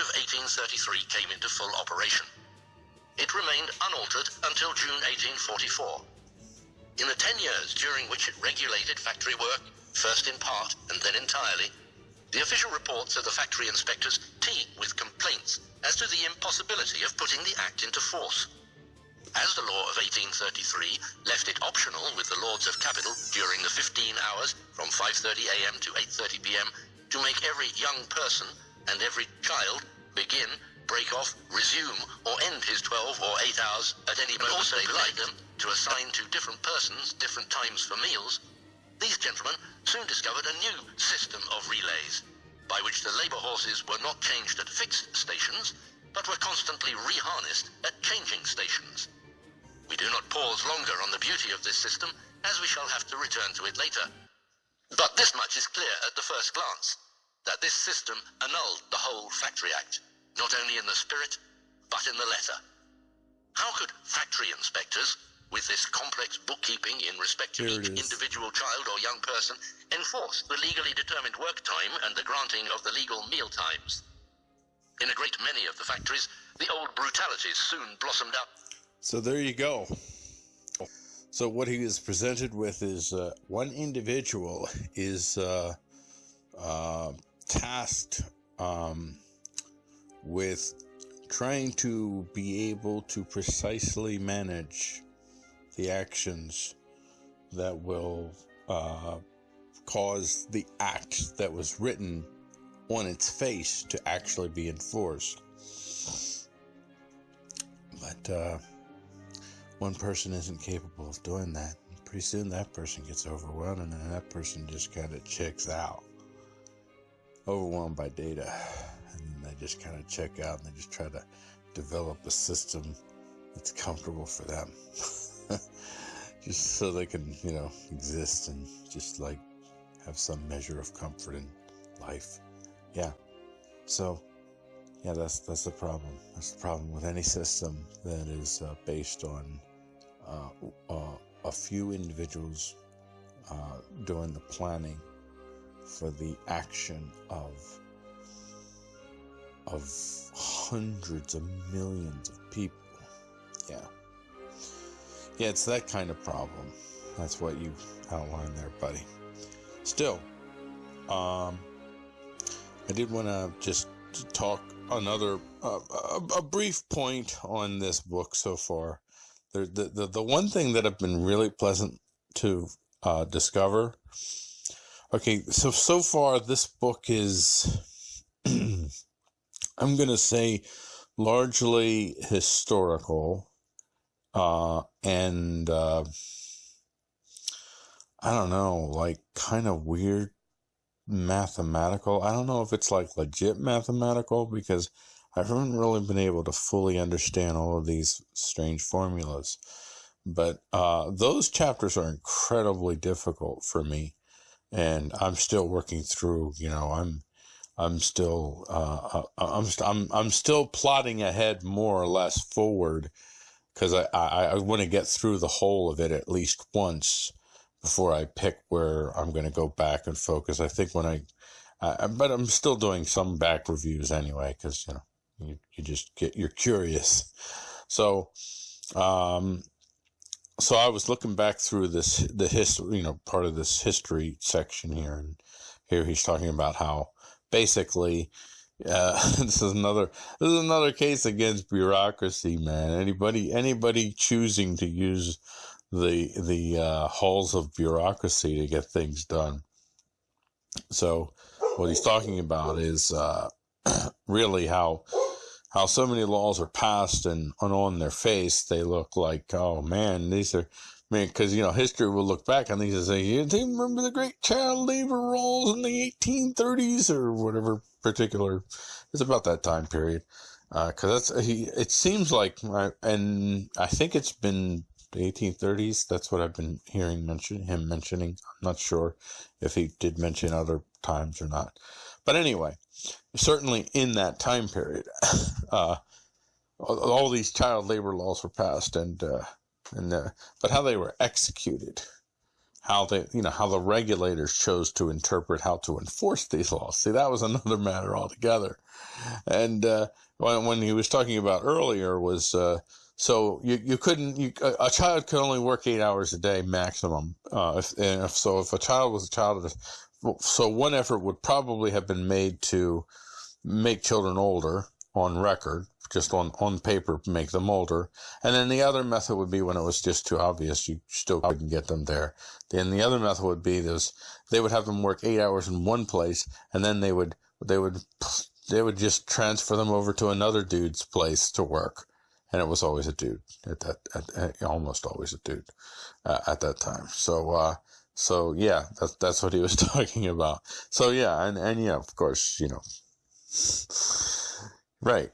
of 1833 came into full operation. It remained unaltered until June 1844. In the 10 years during which it regulated factory work, first in part and then entirely, the official reports of the factory inspectors teem with complaints as to the impossibility of putting the Act into force. As the law of 1833 left it optional with the Lords of Capital during the 15 hours from 5.30am to 8.30pm to make every young person and every child begin, break off, resume, or end his 12 or 8 hours at any moment also they like them to assign to different persons different times for meals, these gentlemen soon discovered a new system of relays, by which the labour horses were not changed at fixed stations, but were constantly reharnessed at changing stations. We do not pause longer on the beauty of this system, as we shall have to return to it later. But this much is clear at the first glance, that this system annulled the whole Factory Act, not only in the spirit, but in the letter. How could factory inspectors, with this complex bookkeeping in respect to each individual child or young person, enforce the legally determined work time and the granting of the legal meal times? In a great many of the factories, the old brutalities soon blossomed up So there you go. So what he is presented with is uh, one individual is uh, uh, tasked um, with trying to be able to precisely manage the actions that will uh, cause the act that was written on its face to actually be enforced. But uh, one person isn't capable of doing that. Pretty soon that person gets overwhelmed and then that person just kind of checks out. Overwhelmed by data. And they just kind of check out and they just try to develop a system that's comfortable for them. just so they can, you know, exist and just like have some measure of comfort in life. Yeah. So, yeah, that's that's the problem. That's the problem with any system that is uh, based on uh, uh, a few individuals uh, doing the planning for the action of of hundreds of millions of people. Yeah, yeah, it's that kind of problem. That's what you outlined there, buddy. Still, um, I did want to just talk another uh, a, a brief point on this book so far. The, the the one thing that I've been really pleasant to uh, discover. Okay, so so far this book is, I'm gonna say, largely historical, uh, and uh, I don't know, like kind of weird mathematical. I don't know if it's like legit mathematical because I haven't really been able to fully understand all of these strange formulas. But uh, those chapters are incredibly difficult for me, and I'm still working through. You know, I'm I'm still uh, I'm st- I'm I'm still plotting ahead more or less forward because I I, I want to get through the whole of it at least once before I pick where I'm going to go back and focus. I think when I, uh, but I'm still doing some back reviews anyway, because, you know, you, you just get, you're curious. So, um, so I was looking back through this, the history, you know, part of this history section here. And here he's talking about how basically, uh, this is another, this is another case against bureaucracy, man. Anybody, anybody choosing to use the the uh, halls of bureaucracy to get things done. So, what he's talking about is uh, really how how so many laws are passed and, and on their face they look like oh man these are I mean because you know history will look back on these and say you remember the great child labor laws in the 1830s or whatever particular it's about that time period uh, because that's he it seems like uh, and I think it's been the 1830s. That's what I've been hearing mention him mentioning. I'm not sure if he did mention other times or not, but anyway, certainly in that time period, uh, all, these child labor laws were passed, and uh, and uh, but how they were executed, how they, you know, how the regulators chose to interpret how to enforce these laws. See, that was another matter altogether. And uh, when, when he was talking about earlier was uh, so you, you couldn't you, a, child could only work eight hours a day maximum. Uh, if, if, so if a child was a child of, so one effort would probably have been made to make children older on record just on, on paper make them older. And then the other method would be when it was just too obvious, you still couldn't get them there. Then the other method would be this, they would have them work eight hours in one place and then they would, they would, they would just transfer them over to another dude's place to work. And it was always a dude at that, at, at, almost always a dude uh, at that time. So, uh, so yeah, that's, that's what he was talking about. So yeah, and, and yeah, of course, you know, right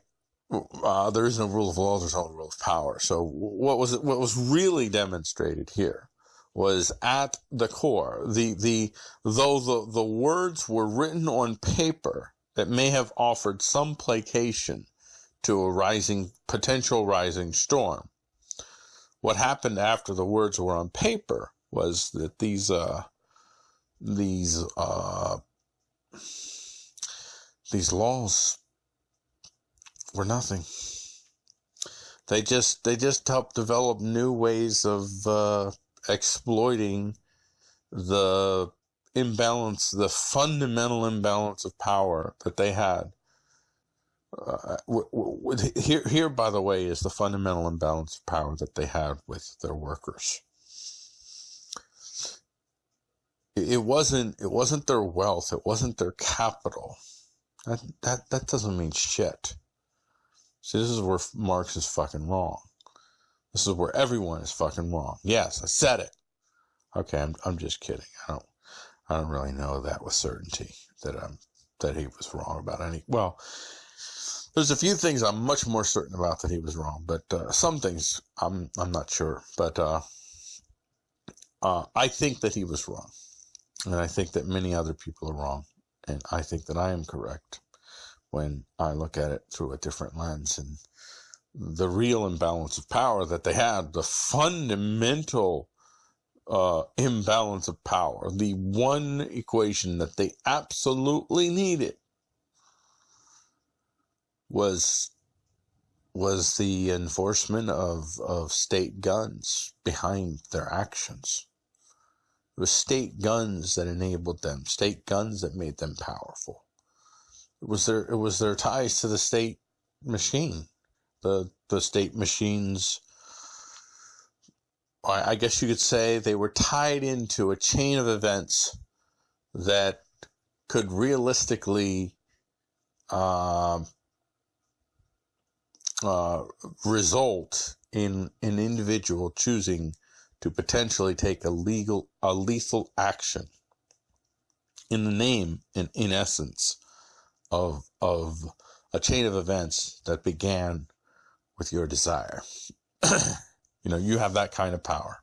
uh, there is no rule of law, there's only rule of power. So what was what was really demonstrated here was at the core the the though the the words were written on paper that may have offered some placation to a rising potential rising storm. What happened after the words were on paper was that these uh, these uh, these laws were nothing. They just they just helped develop new ways of uh, exploiting the imbalance, the fundamental imbalance of power that they had. Uh, w- w- here, here, by the way, is the fundamental imbalance of power that they had with their workers. It wasn't. It wasn't their wealth. It wasn't their capital. That that that doesn't mean shit. See, this is where Marx is fucking wrong. This is where everyone is fucking wrong. Yes, I said it. Okay, I'm I'm just kidding. I don't I don't really know that with certainty that I'm that he was wrong about any. Well, there's a few things I'm much more certain about that he was wrong, but uh, some things I'm I'm not sure. But uh, uh, I think that he was wrong, and I think that many other people are wrong, and I think that I am correct when I look at it through a different lens and the real imbalance of power that they had, the fundamental uh, imbalance of power, the one equation that they absolutely needed was was the enforcement of, of state guns behind their actions. It was state guns that enabled them, state guns that made them powerful. It was their it was their ties to the state machine, the the state machines. I, I guess you could say they were tied into a chain of events that could realistically uh, uh, result in an individual choosing to potentially take a legal, a lethal action in the name, in, in essence, of of a chain of events that began with your desire. you know, you have that kind of power.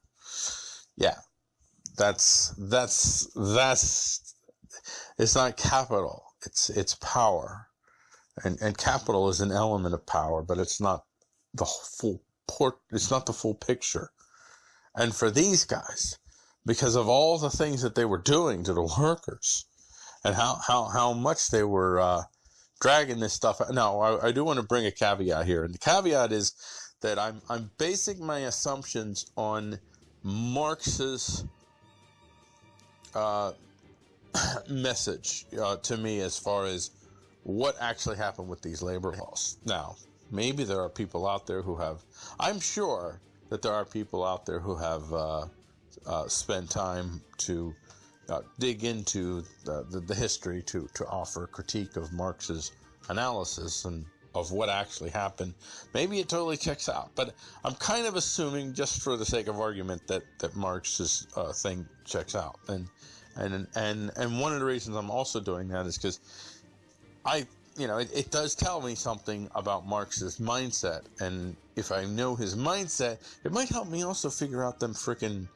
Yeah. That's that's that's it's not capital. It's it's power. And and capital is an element of power, but it's not the full port it's not the full picture. And for these guys, because of all the things that they were doing to the workers, and how how how much they were uh, dragging this stuff. Now, I, I do want to bring a caveat here, and the caveat is that I'm I'm basing my assumptions on Marx's uh, message uh, to me as far as what actually happened with these labor laws. Now, maybe there are people out there who have. I'm sure that there are people out there who have uh, uh spent time to uh, dig into the, the, the, history to, to offer critique of Marx's analysis and of what actually happened. Maybe it totally checks out, but I'm kind of assuming, just for the sake of argument, that that Marx's uh, thing checks out. And and and and one of the reasons I'm also doing that is because I, you know, it, it does tell me something about Marx's mindset, and if I know his mindset, it might help me also figure out them freaking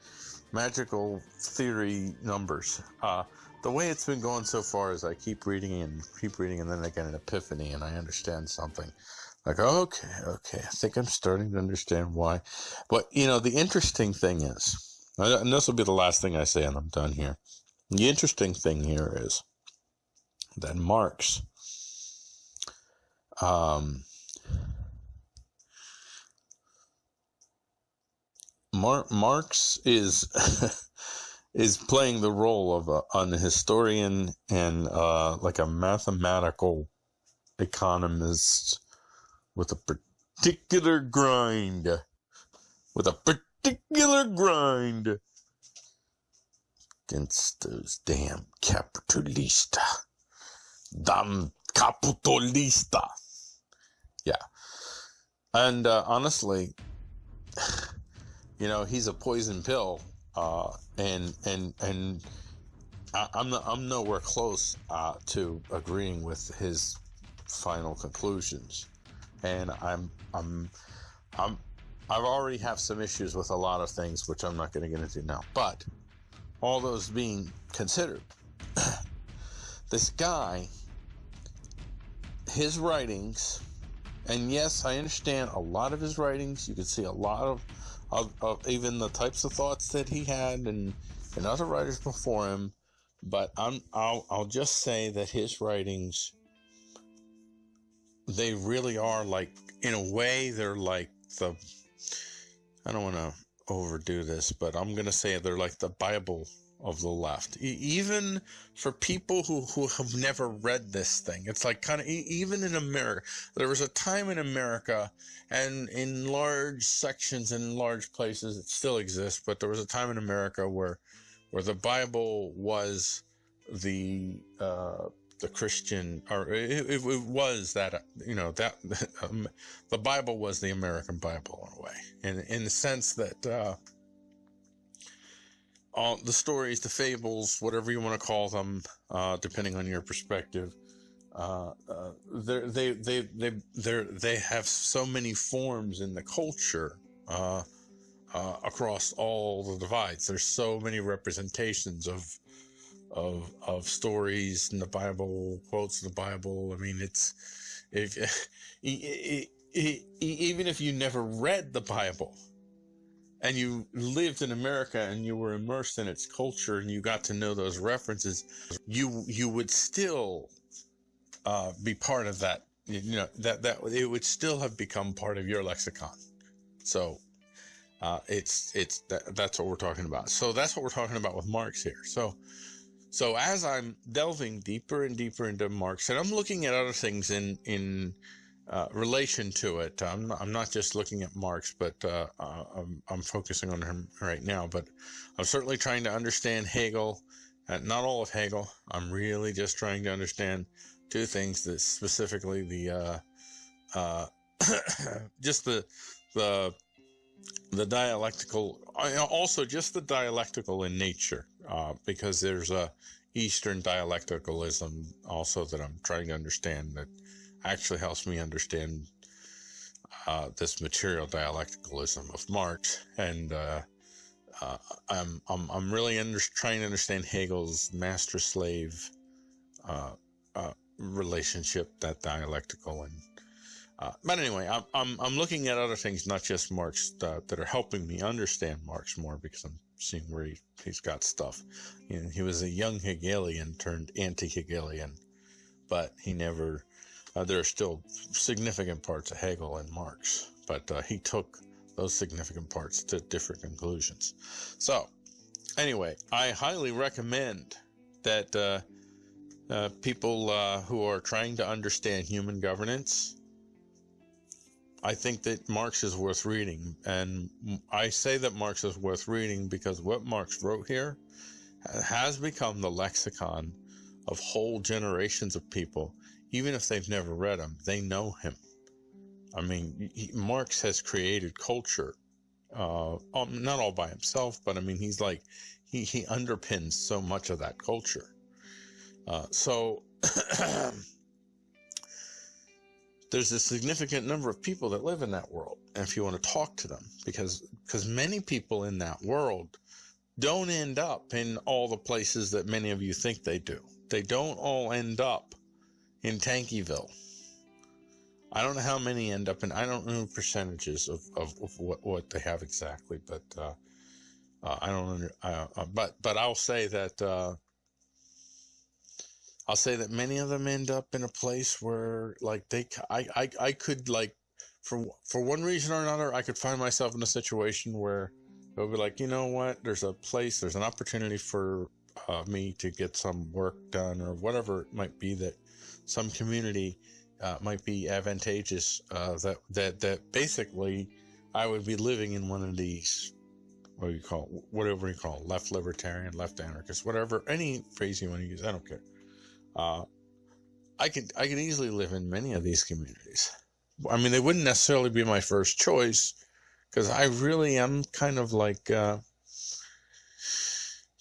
magical theory numbers. Uh, the way it's been going so far is I keep reading and keep reading, and then I get an epiphany and I understand something. Like, okay, okay, I think I'm starting to understand why. But, you know, the interesting thing is, And this will be the last thing I say, and I'm done here. The interesting thing here is that Marx, um, Mar- Marx is is playing the role of a, an historian and uh, like a mathematical economist with a particular grind, with a particular grind against those damn capitalista, damn capitalista. Yeah, and uh, honestly, you know, he's a poison pill, uh, and and and I, am I'm nowhere close uh, to agreeing with his final conclusions, and I'm I'm I'm I've already have some issues with a lot of things, which I'm not going to get into now. But all those being considered, this guy, his writings, and yes, I understand a lot of his writings. You can see a lot of, of, of even the types of thoughts that he had and, and other writers before him. But I'm, I'll, I'll just say that his writings, they really are like, in a way, they're like the I don't want to overdo this, but I'm going to say they're like the Bible of the left. E- even for people who, who have never read this thing, it's like kind of, e- even in America, there was a time in America and in large sections and large places, it still exists, but there was a time in America where, where the Bible was the, uh, the Christian, or it, it, it, was that, you know, that um, the Bible was the American Bible in a way, in, in the sense that uh, all the stories, the fables, whatever you want to call them, uh, depending on your perspective, uh, uh they they they they they have so many forms in the culture. Uh, uh, across all the divides, there's so many representations of of of stories in the Bible, quotes in the Bible. I mean, it's if it, it, even if you never read the Bible and you lived in America and you were immersed in its culture and you got to know those references, you you would still uh, be part of that. You know that that it would still have become part of your lexicon. So uh, it's it's that, that's what we're talking about. So that's what we're talking about with Marx here. So so as I'm delving deeper and deeper into Marx, and I'm looking at other things in in uh, relation to it, I'm not, I'm not just looking at Marx, but uh, uh, I'm, I'm focusing on him right now. But I'm certainly trying to understand Hegel, uh, not all of Hegel. I'm really just trying to understand two things: that specifically the uh, just the the the dialectical, also just the dialectical in nature, because there's a Eastern dialecticalism also that I'm trying to understand that actually helps me understand uh, this material dialecticalism of Marx, and uh, uh, I'm, I'm I'm really under, trying to understand Hegel's master-slave uh, uh, relationship, that dialectical and uh, but anyway, I'm, I'm, I'm looking at other things, not just Marx, that are helping me understand Marx more because I'm seeing where he, he's got stuff. You know, he was a young Hegelian turned anti Hegelian, but he never, uh, there are still significant parts of Hegel and Marx, but uh, he took those significant parts to different conclusions. So, anyway, I highly recommend that uh, uh, people who are trying to understand human governance I think that Marx is worth reading. And I say that Marx is worth reading because what Marx wrote here has become the lexicon of whole generations of people. Even if they've never read him, they know him. I mean, he, Marx has created culture, uh, um, not all by himself, but I mean, he's like, he, he underpins so much of that culture. Uh, so, there's a significant number of people that live in that world. And if you want to talk to them, because, because many people in that world don't end up in all the places that many of you think they do. They don't all end up in Tankyville. I don't know how many end up in, I don't know percentages of, of, of what, what they have exactly, but, uh, Uh, I don't under, uh, uh, but but I'll say that uh, I'll say that many of them end up in a place where like they I I, I could like for for one reason or another I could find myself in a situation where it would be like you know what there's a place there's an opportunity for uh, me to get some work done or whatever it might be that some community uh, might be advantageous uh, that that that basically I would be living in one of these what do you call it, whatever you call it, left libertarian, left anarchist, whatever any phrase you want to use, I don't care. Uh, I could I could easily live in many of these communities. I mean, they wouldn't necessarily be my first choice because I really am kind of like, uh,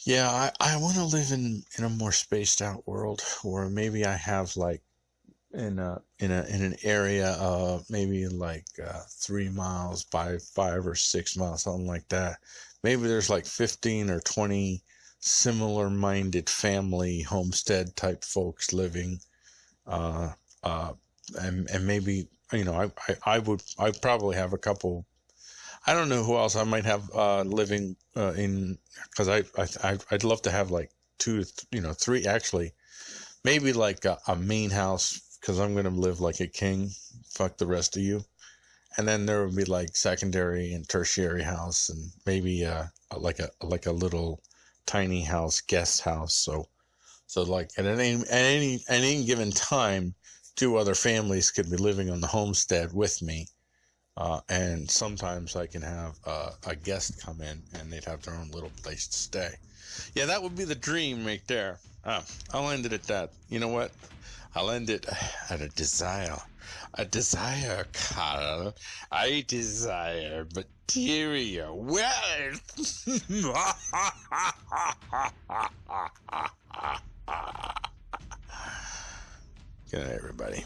yeah, I, I want to live in in a more spaced out world where maybe I have like in a in a in an area uh maybe like uh three miles by five or six miles something like that. Maybe there's like 15 or 20 similar minded family homestead type folks living uh uh and and maybe you know I, I i would i probably have a couple i don't know who else i might have uh living uh in because I, I i'd love to have like two you know three actually maybe like a, a main house because I'm gonna live like a king. Fuck the rest of you. And then there would be like secondary and tertiary house, and maybe uh like a like a little tiny house, guest house. So, so like at any at any at any given time, two other families could be living on the homestead with me. Uh, and sometimes I can have uh, a guest come in and they'd have their own little place to stay. Yeah, that would be the dream right there. Uh, I'll end it at that. You know what? I'll end it at a desire. A desire, Carl. I desire material wealth. Good night, everybody.